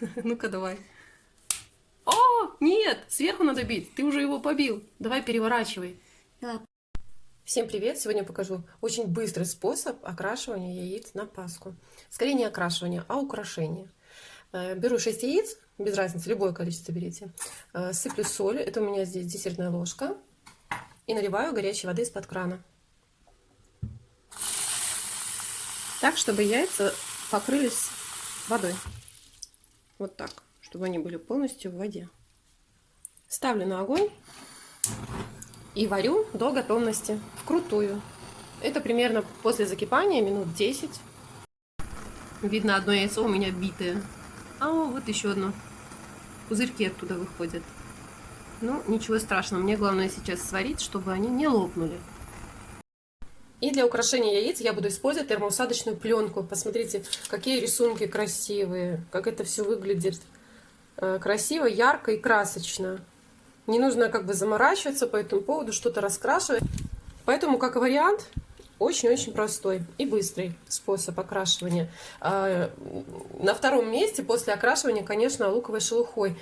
Ну-ка, давай. О, нет, сверху надо бить. Ты уже его побил. Давай переворачивай. Всем привет! Сегодня покажу очень быстрый способ окрашивания яиц на Пасху. Скорее не окрашивания, а украшения. Э, беру 6 яиц, без разницы, любое количество берите. Э, сыплю соль, это у меня здесь десертная ложка. И наливаю горячей воды из-под крана. Так, чтобы яйца покрылись водой. Вот так, чтобы они были полностью в воде. Ставлю на огонь и варю до готовности, вкрутую. Это примерно после закипания, минут 10. Видно, одно яйцо у меня битое. А вот еще одно. Пузырьки оттуда выходят. Ну, ничего страшного. Мне главное сейчас сварить, чтобы они не лопнули. И для украшения яиц я буду использовать термоусадочную пленку. Посмотрите, какие рисунки красивые, как это все выглядит э, красиво, ярко и красочно. Не нужно как бы заморачиваться по этому поводу, что-то раскрашивать. Поэтому, как вариант, очень-очень простой и быстрый способ окрашивания. А, на втором месте после окрашивания, конечно, луковой шелухой.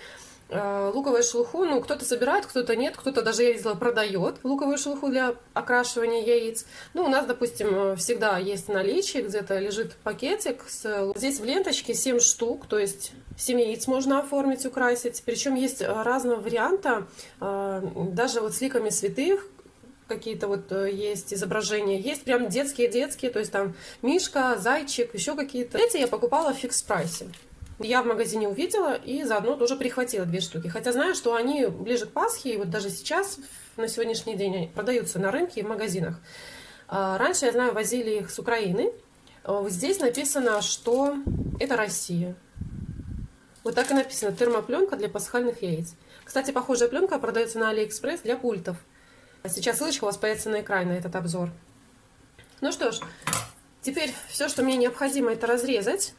А, луковую шелуху, ну, кто-то собирает, кто-то нет, кто-то даже, я видела, продает луковую шелуху для окрашивания яиц. Ну, у нас, допустим, всегда есть наличие, где-то лежит пакетик. С... Здесь в ленточке 7 штук, то есть 7 яиц можно оформить, украсить. Причем есть разного варианта, даже вот с ликами святых, какие-то вот э, есть изображения. Есть прям детские-детские, то есть там мишка, зайчик, еще какие-то. Эти я покупала в фикс-прайсе. Я в магазине увидела и заодно тоже прихватила две штуки. Хотя знаю, что они ближе к Пасхе, и вот даже сейчас, на сегодняшний день, продаются на рынке и в магазинах. А, раньше, я знаю, возили их с Украины. А, здесь написано, что это Россия. Вот так и написано. Термопленка для пасхальных яиц. Кстати, похожая пленка продается на Алиэкспресс для пультов. Сейчас ссылочка у вас появится на экране на этот обзор. Ну что ж, теперь все, что мне необходимо, это разрезать.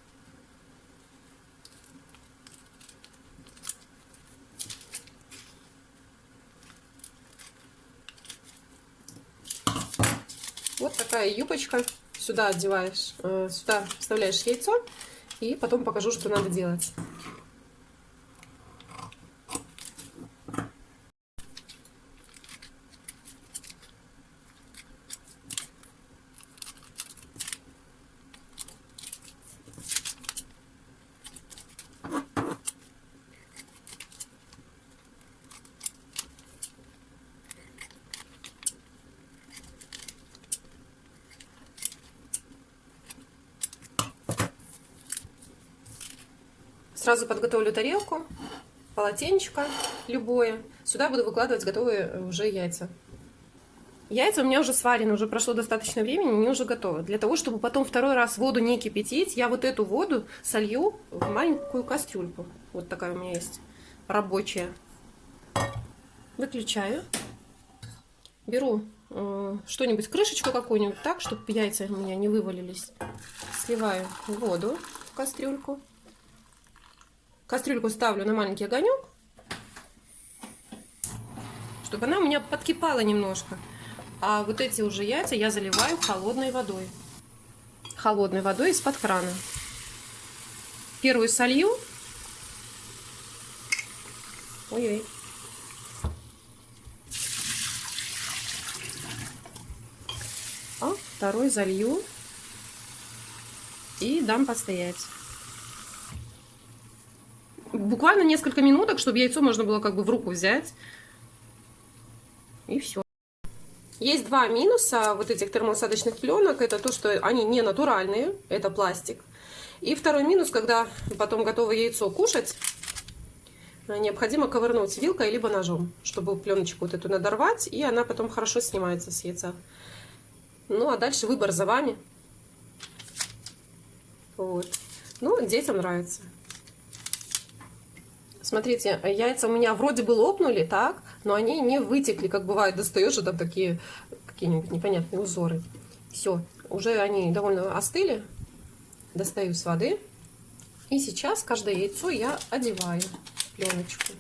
Вот такая юбочка. Сюда одеваешь, э, сюда вставляешь яйцо. И потом покажу, что надо делать. Сразу подготовлю тарелку, полотенечко любое. Сюда буду выкладывать готовые э, уже яйца. Яйца у меня уже сварены, уже прошло достаточно времени, они уже готовы. Для того, чтобы потом второй раз воду не кипятить, я вот эту воду солью в маленькую кастрюльку. Вот такая у меня есть, рабочая. Выключаю. Беру э, что-нибудь, крышечку какую-нибудь, так, чтобы яйца у меня не вывалились. Сливаю воду в кастрюльку. Кастрюльку ставлю на маленький огонек, чтобы она у меня подкипала немножко. А вот эти уже яйца я заливаю холодной водой. Холодной водой из-под крана. Первую солью. Ой-ой. А второй залью и дам постоять буквально несколько минуток, чтобы яйцо можно было как бы в руку взять. И все. Есть два минуса вот этих термоусадочных пленок. Это то, что они не натуральные, это пластик. И второй минус, когда потом готово яйцо кушать, необходимо ковырнуть вилкой либо ножом, чтобы пленочку вот эту надорвать, и она потом хорошо снимается с яйца. Ну, а дальше выбор за вами. Вот. Ну, детям нравится. Смотрите, яйца у меня вроде бы лопнули, так, но они не вытекли, как бывает, достаешь, и там такие какие-нибудь непонятные узоры. Все, уже они довольно остыли. Достаю с воды. И сейчас каждое яйцо я одеваю пленочку.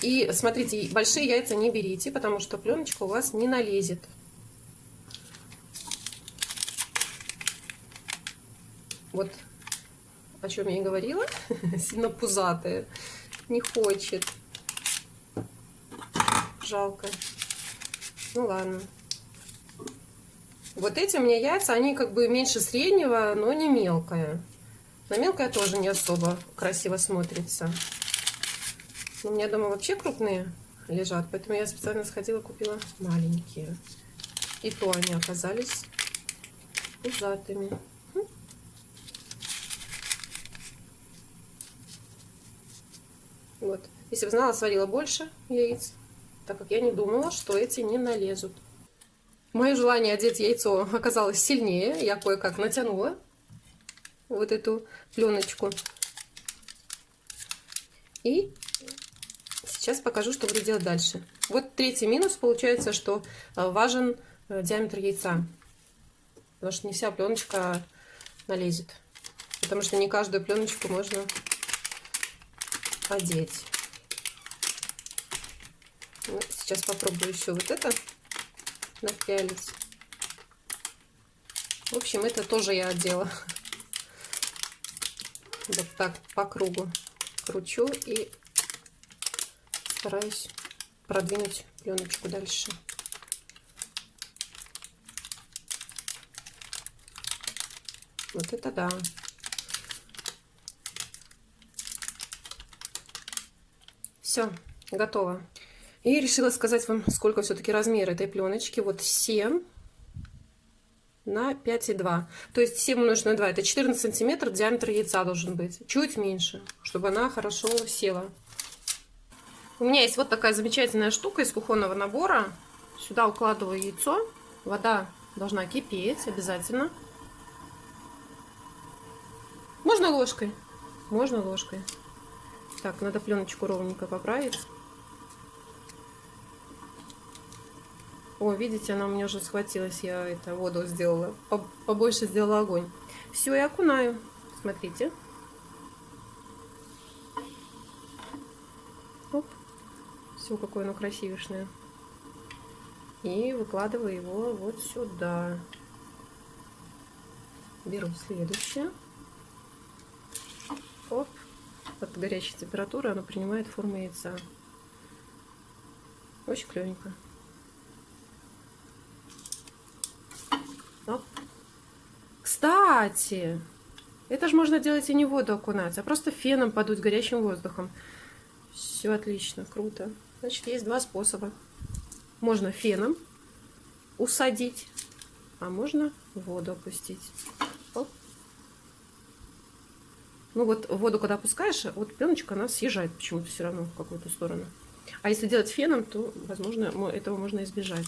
И смотрите, большие яйца не берите, потому что пленочка у вас не налезет. Вот о чем я и говорила, сильно пузатые. Не хочет. Жалко. Ну ладно. Вот эти у меня яйца, они как бы меньше среднего, но не мелкая. Но мелкая тоже не особо красиво смотрится. Но у меня дома вообще крупные лежат, поэтому я специально сходила купила маленькие. И то они оказались пузатыми. Вот. Если бы знала, сварила больше яиц, так как я не думала, что эти не налезут. Мое желание одеть яйцо оказалось сильнее. Я кое-как натянула вот эту пленочку. И сейчас покажу, что буду делать дальше. Вот третий минус получается, что э, важен э, диаметр яйца. Потому что не вся пленочка налезет. Потому что не каждую пленочку можно одеть. Ну, сейчас попробую еще вот это напялить. В общем, это тоже я одела. Вот так по кругу кручу и стараюсь продвинуть пленочку дальше. Вот это да. Все, готово. И решила сказать вам, сколько все-таки размер этой пленочки. Вот 7 на 5,2. То есть 7 умножить на 2 это 14 сантиметров диаметр яйца должен быть. Чуть меньше, чтобы она хорошо села. У меня есть вот такая замечательная штука из кухонного набора. Сюда укладываю яйцо. Вода должна кипеть обязательно. Можно ложкой. Можно ложкой. Так, надо пленочку ровненько поправить. О, видите, она у меня уже схватилась. Я это воду сделала. Побольше сделала огонь. Все, я окунаю. Смотрите. Оп. Все, какое оно красивешное. И выкладываю его вот сюда. Беру следующее. Оп от горячей температуры оно принимает форму яйца. Очень клевенько. Оп. Кстати, это же можно делать и не воду окунать, а просто феном подуть горячим воздухом. Все отлично, круто. Значит, есть два способа. Можно феном усадить, а можно воду опустить. Ну вот воду, когда опускаешь, вот пленочка, она съезжает почему-то все равно в какую-то сторону. А если делать феном, то, возможно, этого можно избежать.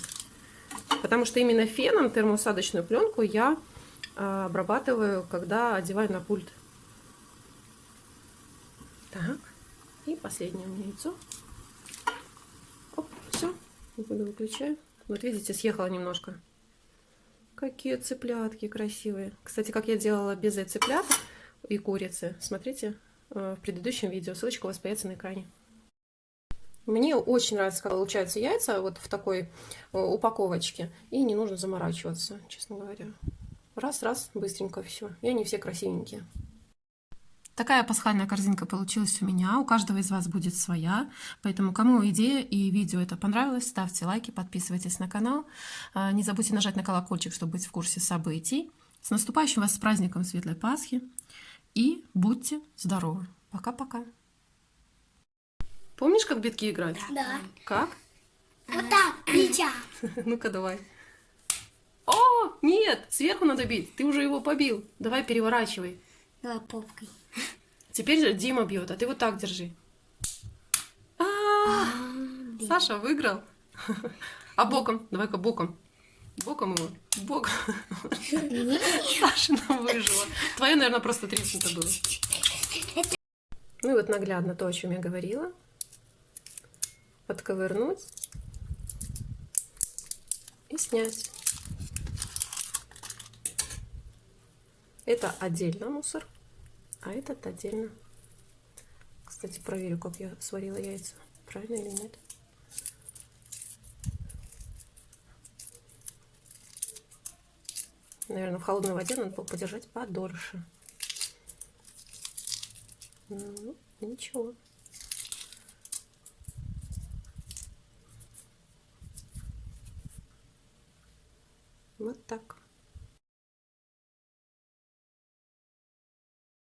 Потому что именно феном термоусадочную пленку я а, обрабатываю, когда одеваю на пульт. Так, и последнее у меня яйцо. Оп, все, буду выключаю. Вот видите, съехала немножко. Какие цыплятки красивые. Кстати, как я делала без цыплят, и курицы. Смотрите э, в предыдущем видео, ссылочка у вас появится на экране. Мне очень нравится, как получаются яйца вот в такой э, упаковочке. И не нужно заморачиваться, честно говоря. Раз-раз, быстренько все. И они все красивенькие. Такая пасхальная корзинка получилась у меня. У каждого из вас будет своя. Поэтому, кому идея и видео это понравилось, ставьте лайки, подписывайтесь на канал. Э, не забудьте нажать на колокольчик, чтобы быть в курсе событий. С наступающим вас с праздником Светлой Пасхи! И будьте здоровы. Пока-пока. Помнишь, как битки играть? Да. Как? Вот так, плеча. Ну-ка, давай. О, нет, сверху надо бить. Ты уже его побил. Давай переворачивай. Давай попкой. Теперь Дима бьет, а ты вот так держи. А, -а, -а. Саша выиграл. А боком, давай-ка боком. Боком его. Боком. Сашина выжила. Твоя, наверное, просто треснуто было. Ну и вот наглядно то, о чем я говорила. Подковырнуть. И снять. Это отдельно мусор, а этот отдельно. Кстати, проверю, как я сварила яйца. Правильно или нет. Наверное, в холодной воде надо подержать подольше. Ну, ну, ничего. Вот так.